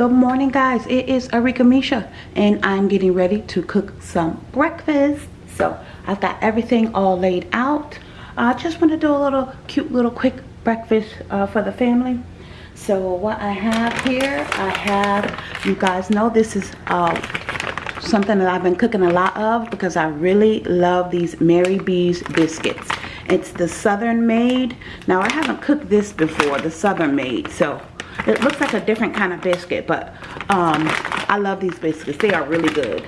Good morning guys, it is Arika Misha and I'm getting ready to cook some breakfast. So I've got everything all laid out. I just want to do a little cute little quick breakfast uh, for the family. So what I have here, I have, you guys know this is uh, something that I've been cooking a lot of because I really love these Mary B's biscuits. It's the Southern Made. Now I haven't cooked this before, the Southern Made. So it looks like a different kind of biscuit, but um, I love these biscuits. They are really good.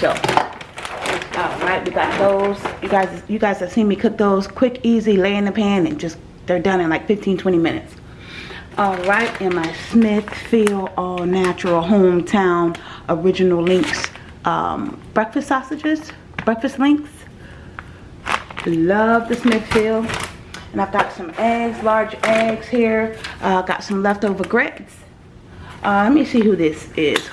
So, all right, we got those. You guys, you guys have seen me cook those quick, easy, lay in the pan, and just they're done in like 15, 20 minutes. All right, and my Smithfield All Natural Hometown Original Links um, breakfast sausages, breakfast links. Love the Smithfield. And I've got some eggs, large eggs here. Uh, got some leftover grits. Uh, let me see who this is.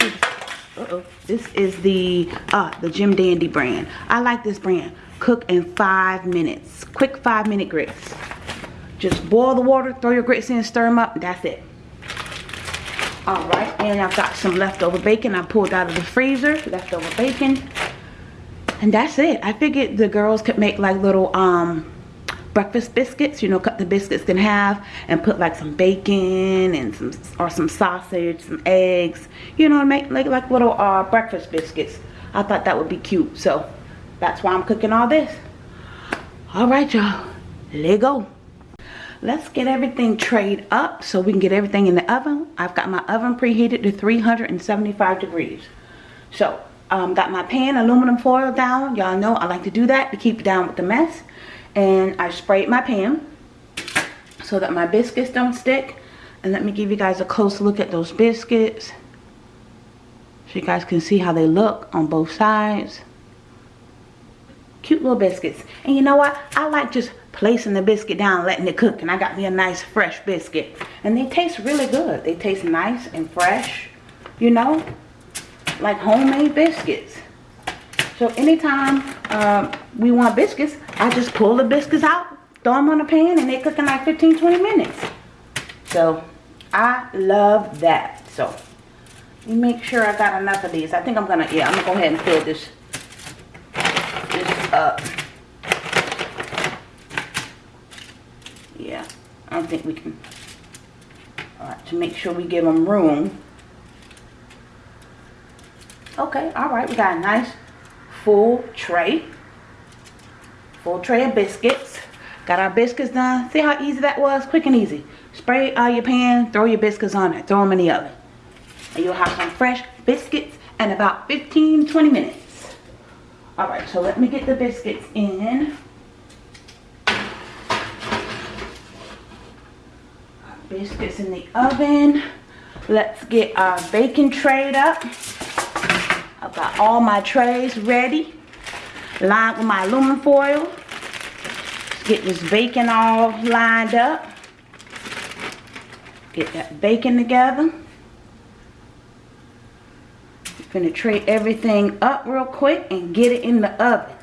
Uh -oh. This is the uh, the Jim Dandy brand. I like this brand. Cook in five minutes. Quick five minute grits. Just boil the water, throw your grits in, stir them up, that's it. Alright, and I've got some leftover bacon I pulled out of the freezer. Leftover bacon. And that's it. I figured the girls could make like little um breakfast biscuits you know cut the biscuits in half and put like some bacon and some or some sausage some eggs you know make like, like little uh, breakfast biscuits. I thought that would be cute so that's why I'm cooking all this. All right y'all let go. Let's get everything trayed up so we can get everything in the oven. I've got my oven preheated to 375 degrees. So um, got my pan aluminum foil down. Y'all know I like to do that to keep down with the mess and I sprayed my pan so that my biscuits don't stick. And let me give you guys a close look at those biscuits so you guys can see how they look on both sides. Cute little biscuits. And you know what? I like just placing the biscuit down letting it cook and I got me a nice fresh biscuit. And they taste really good. They taste nice and fresh you know like homemade biscuits. So anytime uh, we want biscuits, I just pull the biscuits out, throw them on the pan, and they cook in like 15, 20 minutes. So I love that. So make sure I got enough of these. I think I'm gonna, yeah, I'm gonna go ahead and fill this, this up. Yeah, I don't think we can, all right, to make sure we give them room. Okay, all right, we got a nice full tray. Full tray of biscuits. Got our biscuits done. See how easy that was? Quick and easy. Spray out your pan, throw your biscuits on it, throw them in the oven. And you'll have some fresh biscuits in about 15-20 minutes. Alright, so let me get the biscuits in. Biscuits in the oven. Let's get our baking tray up. I've got all my trays ready. Lined with my aluminum foil. Get this bacon all lined up. Get that bacon together. Tray everything up real quick and get it in the oven.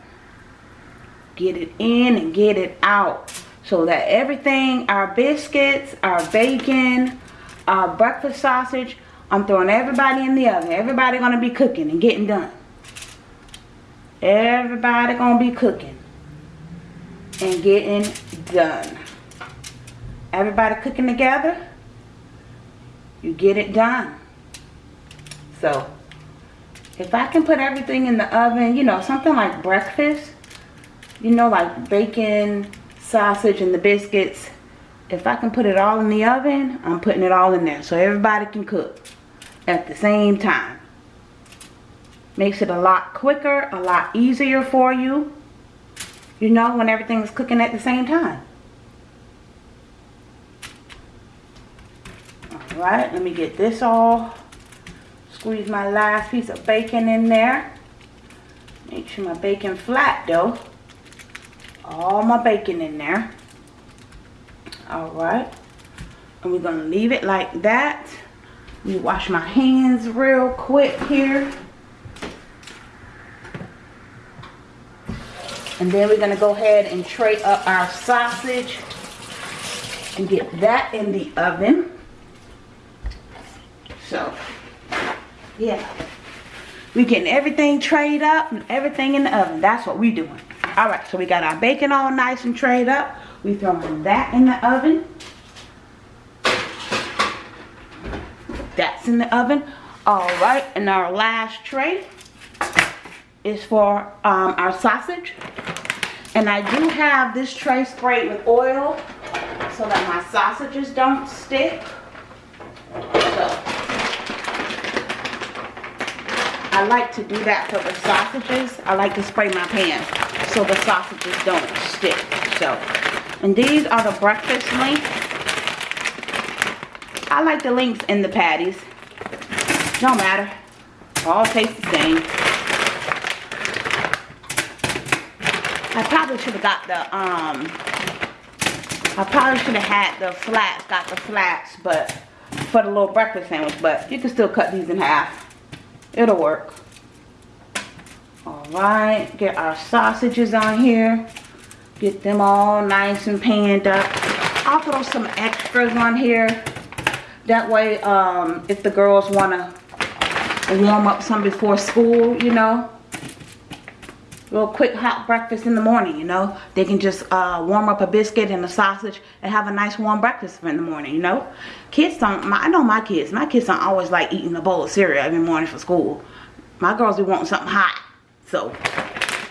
Get it in and get it out. So that everything, our biscuits, our bacon, our breakfast sausage, I'm throwing everybody in the oven. Everybody going to be cooking and getting done. Everybody to be cooking and getting done. Everybody cooking together, you get it done. So, if I can put everything in the oven, you know, something like breakfast, you know, like bacon, sausage, and the biscuits, if I can put it all in the oven, I'm putting it all in there so everybody can cook at the same time. Makes it a lot quicker, a lot easier for you. You know, when everything's cooking at the same time. Alright, let me get this all. Squeeze my last piece of bacon in there. Make sure my bacon flat though. All my bacon in there. Alright. And we're going to leave it like that. Let me wash my hands real quick here. And then we're going to go ahead and tray up our sausage and get that in the oven. So, Yeah. We getting everything trayed up and everything in the oven. That's what we doing. Alright, so we got our bacon all nice and trayed up. We throwing that in the oven. That's in the oven. Alright, and our last tray is for um, our sausage. And I do have this tray sprayed with oil so that my sausages don't stick. So, I like to do that for the sausages. I like to spray my pan so the sausages don't stick. So, and these are the breakfast links. I like the links in the patties. Don't matter. All taste the same. I probably should have got the, um, I probably should have had the flats, got the flats, but for the little breakfast sandwich, but you can still cut these in half. It'll work. Alright, get our sausages on here. Get them all nice and panned up. I'll throw some extras on here. That way, um, if the girls want to warm up some before school, you know. Real quick hot breakfast in the morning, you know. They can just uh, warm up a biscuit and a sausage and have a nice warm breakfast in the morning, you know. Kids don't, my, I know my kids, my kids don't always like eating a bowl of cereal every morning for school. My girls be wanting something hot. So,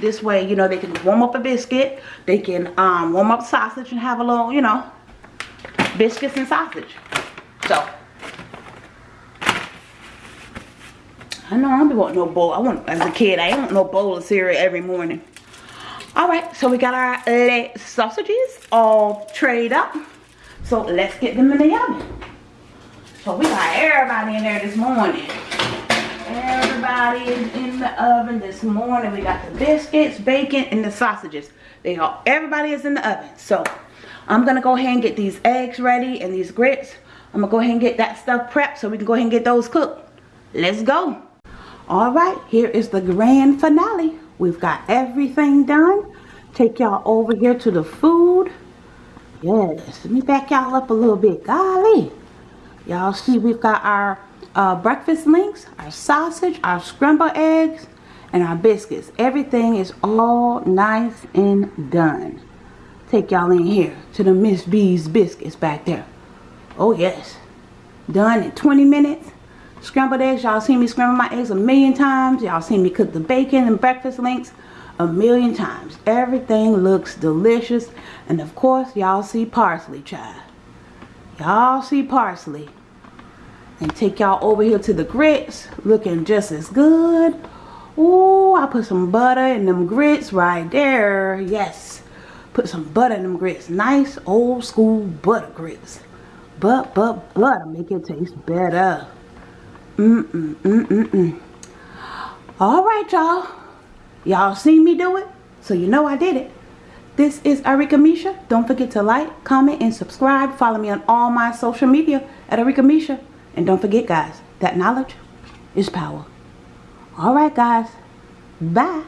this way, you know, they can warm up a biscuit. They can um, warm up sausage and have a little, you know, biscuits and sausage. So, I know I don't wanting no bowl. I want, as a kid, I want no bowl of cereal every morning. Alright, so we got our leg sausages all trayed up. So let's get them in the oven. So we got everybody in there this morning. Everybody is in the oven this morning. We got the biscuits, bacon, and the sausages. They all, everybody is in the oven. So I'm gonna go ahead and get these eggs ready and these grits. I'm gonna go ahead and get that stuff prepped so we can go ahead and get those cooked. Let's go. All right, here is the grand finale. We've got everything done. Take y'all over here to the food. Yes, let me back y'all up a little bit. Golly. Y'all see we've got our uh, breakfast links, our sausage, our scrambled eggs, and our biscuits. Everything is all nice and done. Take y'all in here to the Miss B's biscuits back there. Oh yes. Done in 20 minutes. Scrambled eggs, y'all seen me scramble my eggs a million times. Y'all seen me cook the bacon and breakfast links a million times. Everything looks delicious. And of course, y'all see parsley, child. Y'all see parsley. And take y'all over here to the grits. Looking just as good. Ooh, I put some butter in them grits right there. Yes. Put some butter in them grits. Nice old school butter grits. But, but, butter make it taste better. Mm-mm, mm-mm-mm. All right, y'all. Y'all seen me do it, so you know I did it. This is Arika Misha. Don't forget to like, comment, and subscribe. Follow me on all my social media at Arika Misha. And don't forget, guys, that knowledge is power. All right, guys. Bye.